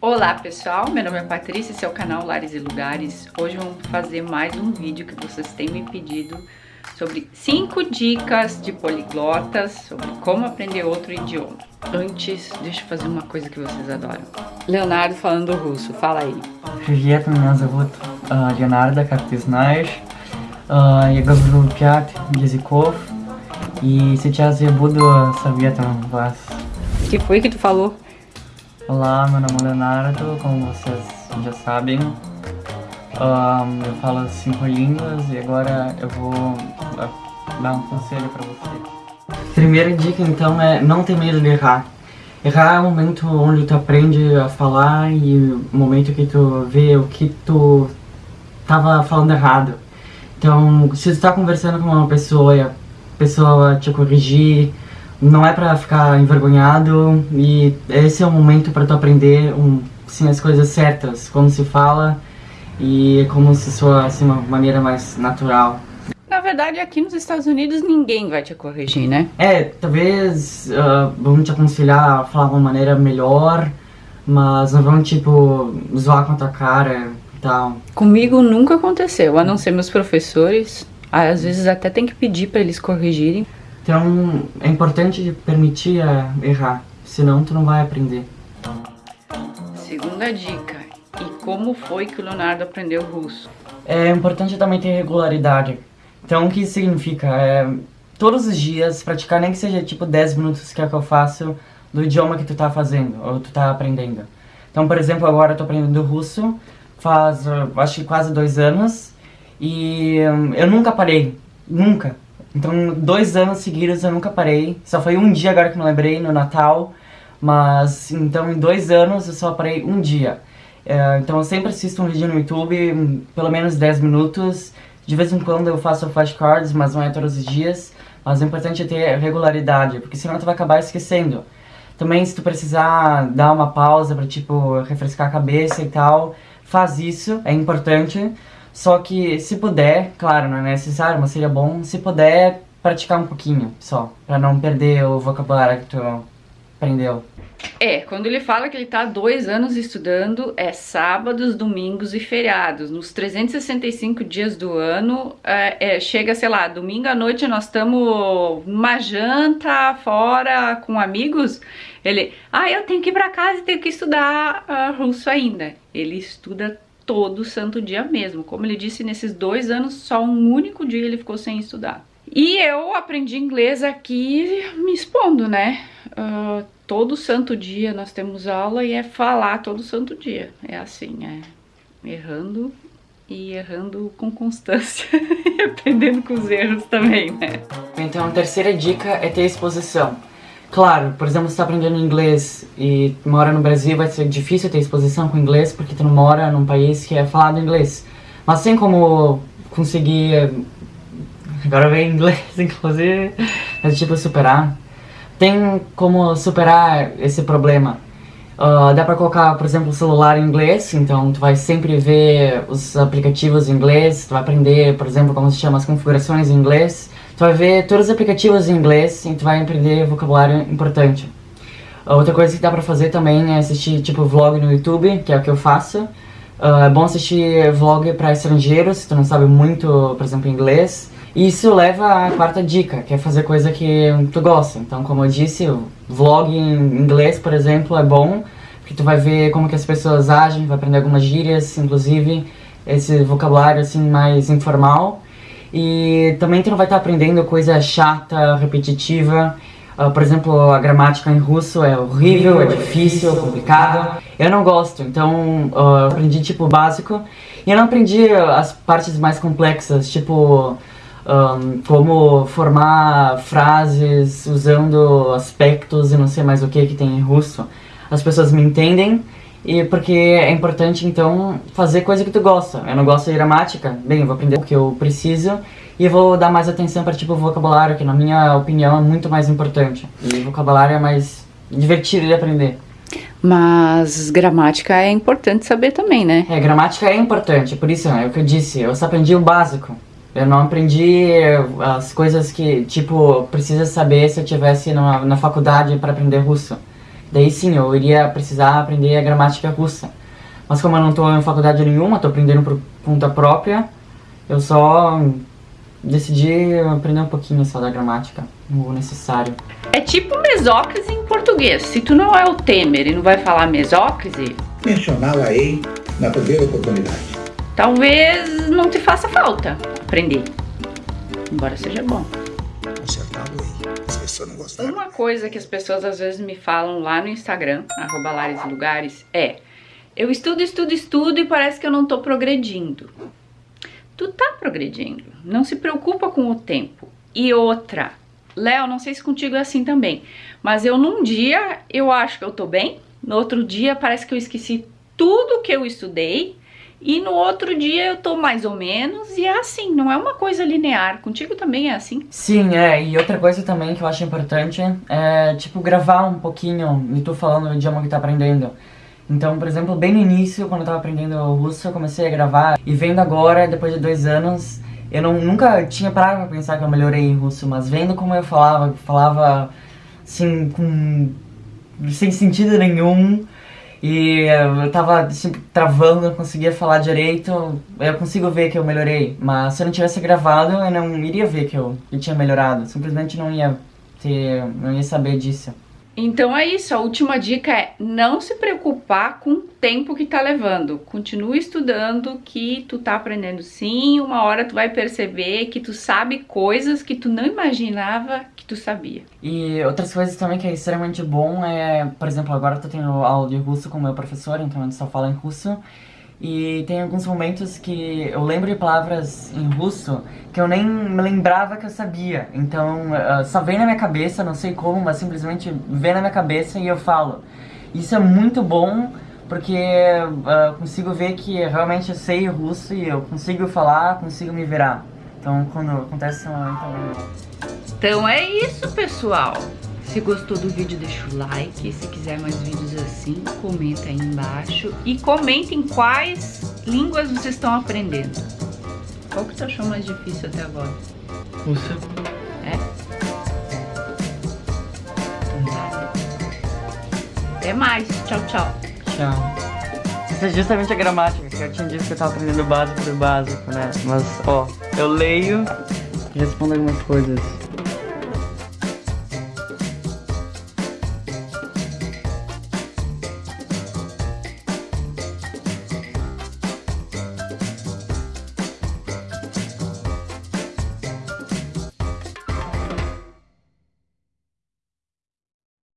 Olá pessoal, meu nome é Patrícia, esse é o canal Lares e Lugares. Hoje vamos fazer mais um vídeo que vocês têm me pedido sobre 5 dicas de poliglotas, sobre como aprender outro idioma. Antes, deixa eu fazer uma coisa que vocês adoram. Leonardo falando russo, fala aí. Привет, меня зовут э, Леонардо, как ты знаешь. Э, я говорю 5 языков, и сейчас я буду советовать вас. O que foi que tu falou? Olá, meu nome é Leonardo, como vocês já sabem. Ahn, eu falo cinco línguas e agora eu vou dar um conselho pra você. Primeira dica então é não ter medo de errar. Errar é o momento onde tu aprende a falar e o momento que tu vê o que tu tava falando errado. Então, se tu tá conversando com uma pessoa e a pessoa te corrigir, não é pra ficar envergonhado e esse é o momento pra tu aprender um, assim, as coisas certas, como se fala e como se soa assim, uma maneira mais natural. Na verdade, aqui nos Estados Unidos ninguém vai te corrigir, né? É, talvez uh, vão te aconselhar a falar de uma maneira melhor, mas não vão tipo zoar com a tua cara e tal. Comigo nunca aconteceu, a não ser meus professores. Às vezes até tem que pedir pra eles corrigirem. Então é importante permitir uh, errar, senão tu não vai aprender. Segunda dica. E como foi que o Leonardo aprendeu russo? É importante também ter regularidade. Então, o que significa? É, todos os dias, praticar nem que seja tipo 10 minutos que é o que eu faço do idioma que tu tá fazendo, ou tu tá aprendendo. Então, por exemplo, agora eu tô aprendendo russo, faz, acho que quase dois anos, e um, eu nunca parei, nunca. Então, dois anos seguidos eu nunca parei, só foi um dia agora que me lembrei, no Natal, mas, então, em dois anos eu só parei um dia. É, então eu sempre assisto um vídeo no YouTube, pelo menos 10 minutos. De vez em quando eu faço flashcards, mas não é todos os dias. Mas o importante é ter regularidade, porque senão tu vai acabar esquecendo. Também se tu precisar dar uma pausa pra, tipo, refrescar a cabeça e tal, faz isso, é importante. Só que se puder, claro, não é necessário, mas seria bom, se puder, praticar um pouquinho só, pra não perder o vocabulário que tu aprendeu. É, quando ele fala que ele tá há dois anos estudando, é sábados, domingos e feriados. Nos 365 dias do ano, é, é, chega, sei lá, domingo à noite nós estamos numa janta fora com amigos. Ele, ah, eu tenho que ir pra casa e tenho que estudar uh, russo ainda. Ele estuda todo santo dia mesmo. Como ele disse, nesses dois anos, só um único dia ele ficou sem estudar. E eu aprendi inglês aqui me expondo, né? Uh, todo santo dia nós temos aula e é falar todo santo dia. É assim, é errando e errando com constância e aprendendo com os erros também, né? Então a terceira dica é ter exposição. Claro, por exemplo, você tá aprendendo inglês e mora no Brasil, vai ser difícil ter exposição com inglês porque tu não mora num país que é falado inglês. Mas assim como conseguir... Agora vem inglês, inclusive, mas tipo, superar tem como superar esse problema. Uh, dá pra colocar, por exemplo, o celular em inglês, então tu vai sempre ver os aplicativos em inglês, tu vai aprender, por exemplo, como se chama as configurações em inglês, tu vai ver todos os aplicativos em inglês e tu vai aprender vocabulário importante. Outra coisa que dá pra fazer também é assistir, tipo, vlog no YouTube, que é o que eu faço. Uh, é bom assistir vlog pra estrangeiros, se tu não sabe muito, por exemplo, inglês. Isso leva à quarta dica, que é fazer coisa que tu gosta. Então, como eu disse, vlog em inglês, por exemplo, é bom, porque tu vai ver como que as pessoas agem, vai aprender algumas gírias, inclusive esse vocabulário assim mais informal. E também tu não vai estar aprendendo coisa chata, repetitiva. Uh, por exemplo, a gramática em russo é horrível, é difícil, é complicado. Eu não gosto, então uh, aprendi tipo básico. E eu não aprendi as partes mais complexas, tipo um, como formar frases usando aspectos e não sei mais o que que tem em russo. As pessoas me entendem e porque é importante então fazer coisa que tu gosta. Eu não gosto de gramática, bem, eu vou aprender o que eu preciso e vou dar mais atenção para tipo vocabulário, que na minha opinião é muito mais importante. E vocabulário é mais divertido de aprender. Mas gramática é importante saber também, né? É, gramática é importante, por isso é o que eu disse, eu só aprendi o básico. Eu não aprendi as coisas que, tipo, precisa saber se eu tivesse na, na faculdade para aprender russo. Daí sim, eu iria precisar aprender a gramática russa. Mas como eu não estou em faculdade nenhuma, estou aprendendo por conta própria, eu só decidi aprender um pouquinho só da gramática, o necessário. É tipo mesócrise em português. Se tu não é o Temer e não vai falar mesócrise... Mencioná-la-ei na primeira oportunidade. Talvez não te faça falta aprender. Embora seja bom. Acertado-ei. As pessoas não gostaram. Uma coisa que as pessoas às vezes me falam lá no Instagram, arroba Lugares, é eu estudo, estudo, estudo e parece que eu não tô progredindo. Tu tá progredindo, não se preocupa com o tempo. E outra, Léo, não sei se contigo é assim também, mas eu num dia eu acho que eu tô bem, no outro dia parece que eu esqueci tudo que eu estudei e no outro dia eu tô mais ou menos e é assim, não é uma coisa linear. Contigo também é assim? Sim, é, e outra coisa também que eu acho importante é, tipo, gravar um pouquinho e tu falando o idioma que tá aprendendo. Então, por exemplo, bem no início, quando eu tava aprendendo russo, eu comecei a gravar. E vendo agora, depois de dois anos, eu não, nunca tinha parado pra pensar que eu melhorei em russo, mas vendo como eu falava, falava assim, com... sem sentido nenhum. E eu tava assim, travando, não conseguia falar direito, eu consigo ver que eu melhorei. Mas se eu não tivesse gravado, eu não iria ver que eu, eu tinha melhorado. Simplesmente não ia ter, não ia saber disso. Então é isso, a última dica é não se preocupar com o tempo que tá levando. Continue estudando que tu tá aprendendo sim, uma hora tu vai perceber que tu sabe coisas que tu não imaginava que tu sabia. E outras coisas também que é extremamente bom é, por exemplo, agora eu tô tendo aula de russo com meu professor, então a gente só fala em russo. E tem alguns momentos que eu lembro de palavras em russo que eu nem lembrava que eu sabia. Então, uh, só vem na minha cabeça, não sei como, mas simplesmente vem na minha cabeça e eu falo. Isso é muito bom porque uh, consigo ver que realmente eu sei russo e eu consigo falar, consigo me virar. Então, quando acontece esse. Então é isso, pessoal. Se gostou do vídeo, deixa o like. Se quiser mais vídeos assim, comenta aí embaixo. E comentem quais línguas vocês estão aprendendo. Qual que tu achou mais difícil até agora? Russo. É? Então tá. Até mais. Tchau, tchau. Tchau. Isso é justamente a gramática, que eu tinha dito que eu tava aprendendo o básico do básico, né? Mas, ó, eu leio e respondo algumas coisas.